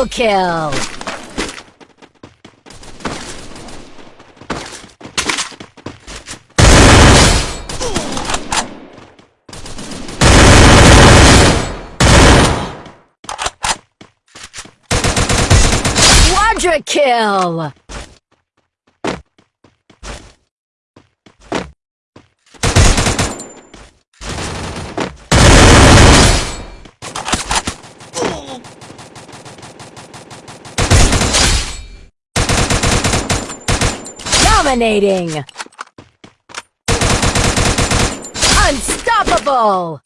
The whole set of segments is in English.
Double kill! Quadra kill! Dominating! Unstoppable!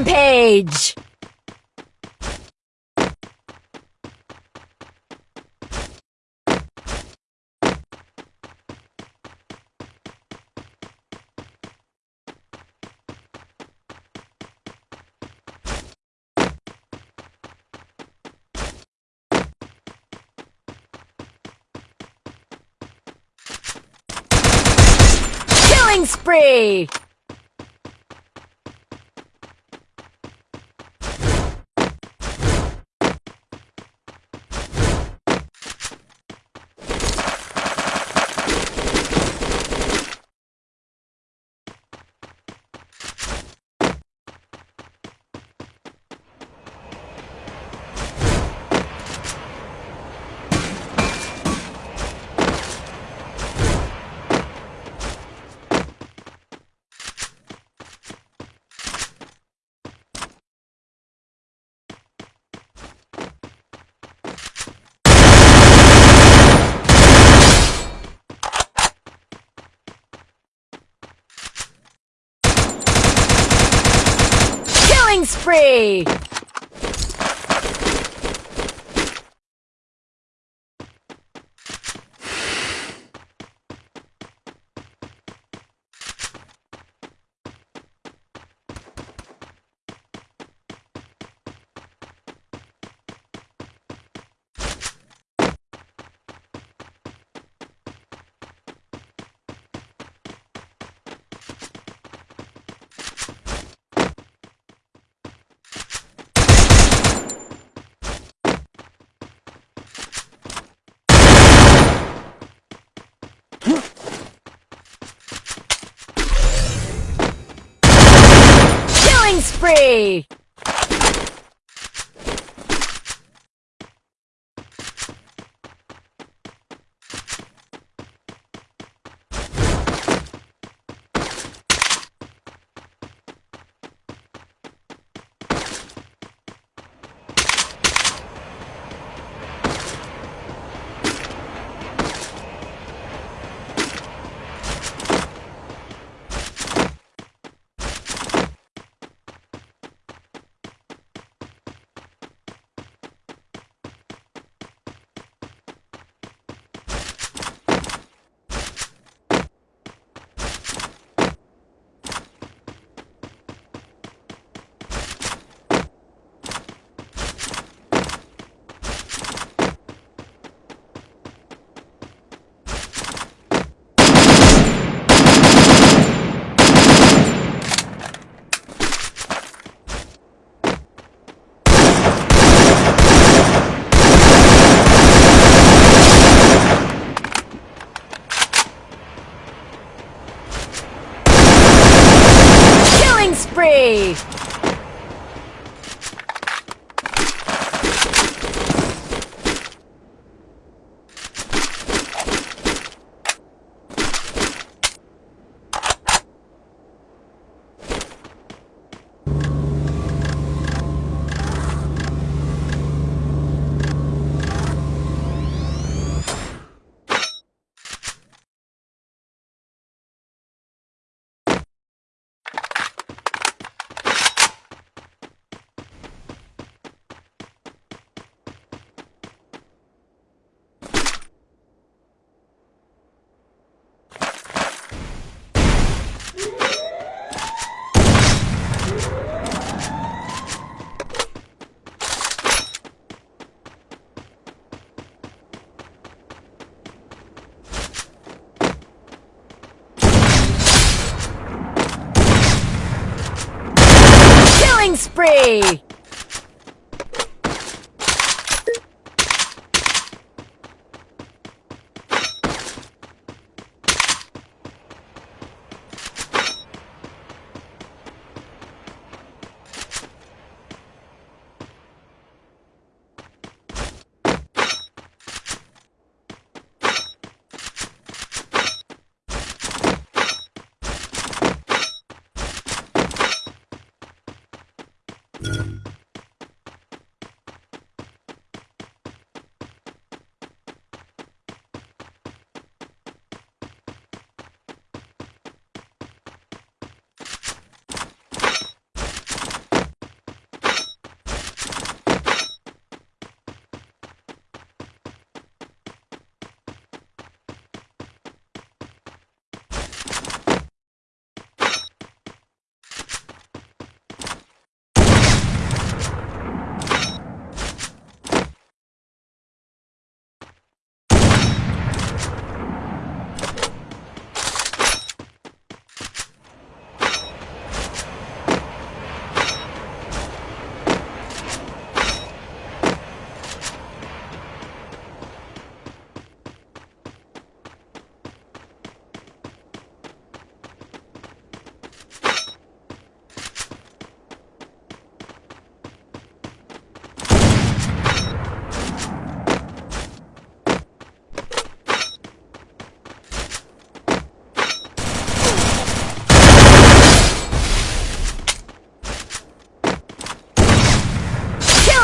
Rampage! Killing spree! Killing spree! Killing spree! Killing spree! Spree!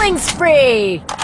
Killing spree!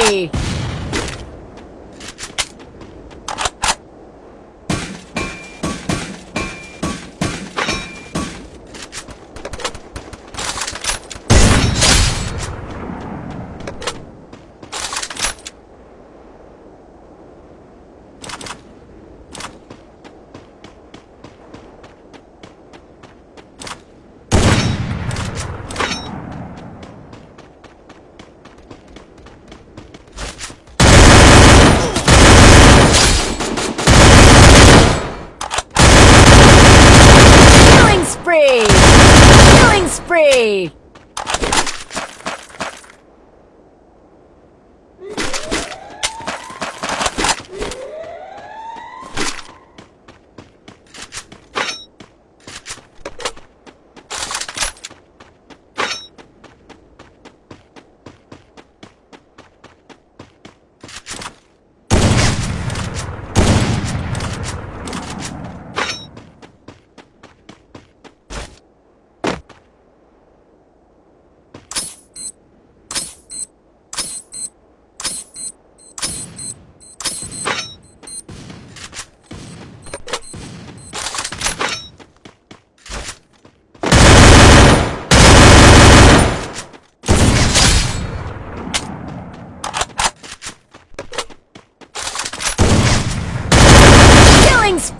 Spree! Killing spree! Killing spree!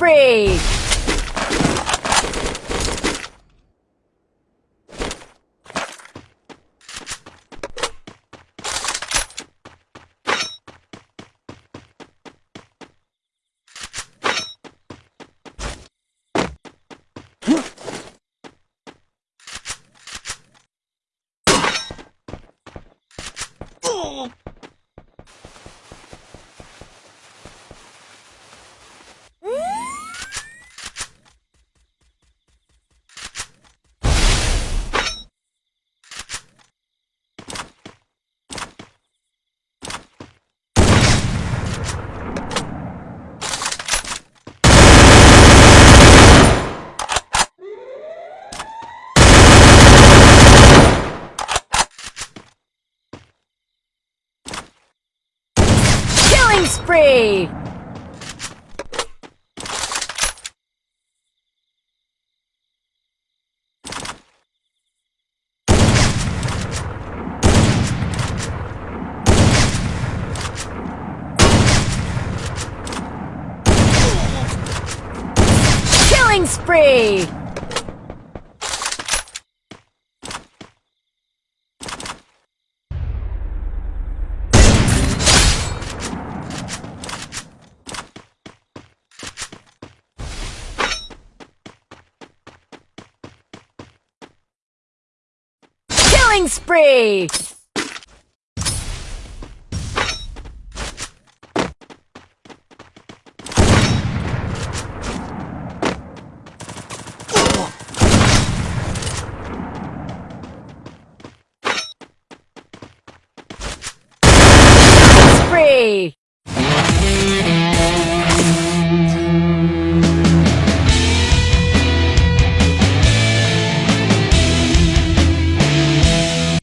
spree! Killing spree! Killing spree! Killing